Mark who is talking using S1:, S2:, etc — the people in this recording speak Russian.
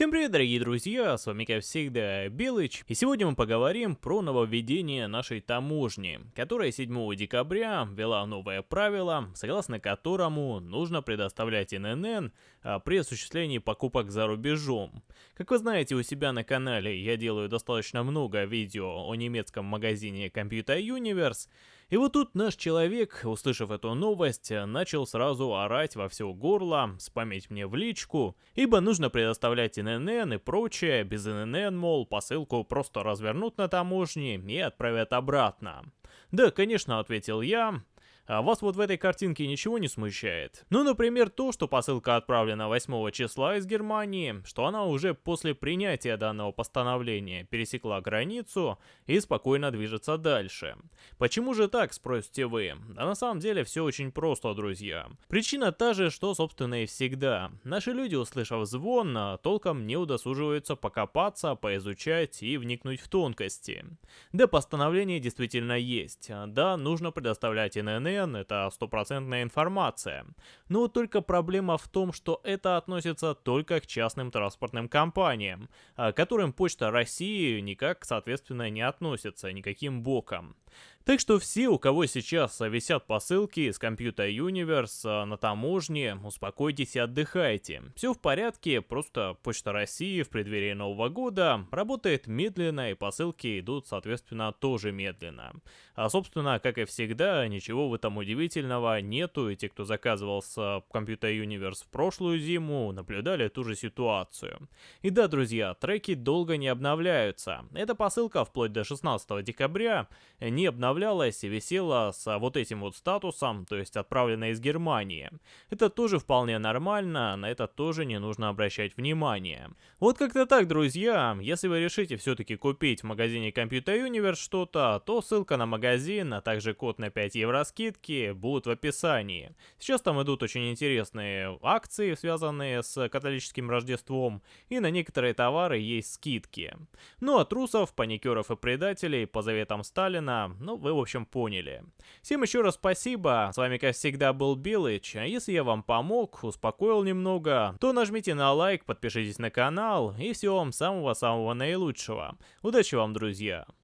S1: Всем привет, дорогие друзья, с вами как всегда Белыч, и сегодня мы поговорим про нововведение нашей таможни, которая 7 декабря ввела новое правило, согласно которому нужно предоставлять ННН а, при осуществлении покупок за рубежом. Как вы знаете, у себя на канале я делаю достаточно много видео о немецком магазине Computer Universe, и вот тут наш человек, услышав эту новость, начал сразу орать во все горло, спамить мне в личку, ибо нужно предоставлять ННН и прочее, без ННН, мол, посылку просто развернут на таможне и отправят обратно. Да, конечно, ответил я, а вас вот в этой картинке ничего не смущает? Ну, например, то, что посылка отправлена 8 числа из Германии, что она уже после принятия данного постановления пересекла границу и спокойно движется дальше. Почему же так, спросите вы? Да на самом деле все очень просто, друзья. Причина та же, что собственно и всегда. Наши люди, услышав звон, толком не удосуживаются покопаться, поизучать и вникнуть в тонкости. Да, постановление действительно есть. Да, нужно предоставлять ИНН ННН — это стопроцентная информация. Но только проблема в том, что это относится только к частным транспортным компаниям, а, к которым Почта России никак, соответственно, не относится никаким боком. Так что все, у кого сейчас висят посылки с Computer Universe а, на таможне, успокойтесь и отдыхайте. Все в порядке, просто Почта России в преддверии Нового года работает медленно и посылки идут, соответственно, тоже медленно. А собственно, как и всегда, ничего в этом удивительного нету, и те, кто заказывал с Computer Universe в прошлую зиму, наблюдали ту же ситуацию. И да, друзья, треки долго не обновляются. Эта посылка вплоть до 16 декабря не обновляется обновлялась и висела с вот этим вот статусом, то есть отправлена из Германии. Это тоже вполне нормально, на это тоже не нужно обращать внимание. Вот как-то так, друзья. Если вы решите все-таки купить в магазине Computer Universe что-то, то ссылка на магазин, а также код на 5 евро скидки будут в описании. Сейчас там идут очень интересные акции, связанные с католическим Рождеством, и на некоторые товары есть скидки. Ну а трусов, паникеров и предателей по заветам Сталина, ну вы, в общем, поняли. Всем еще раз спасибо, с вами, как всегда, был Билыч, а если я вам помог, успокоил немного, то нажмите на лайк, подпишитесь на канал, и всего вам самого-самого наилучшего. Удачи вам, друзья!